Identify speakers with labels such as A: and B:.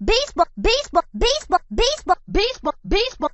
A: baseball, baseball, baseball, baseball, baseball, baseball.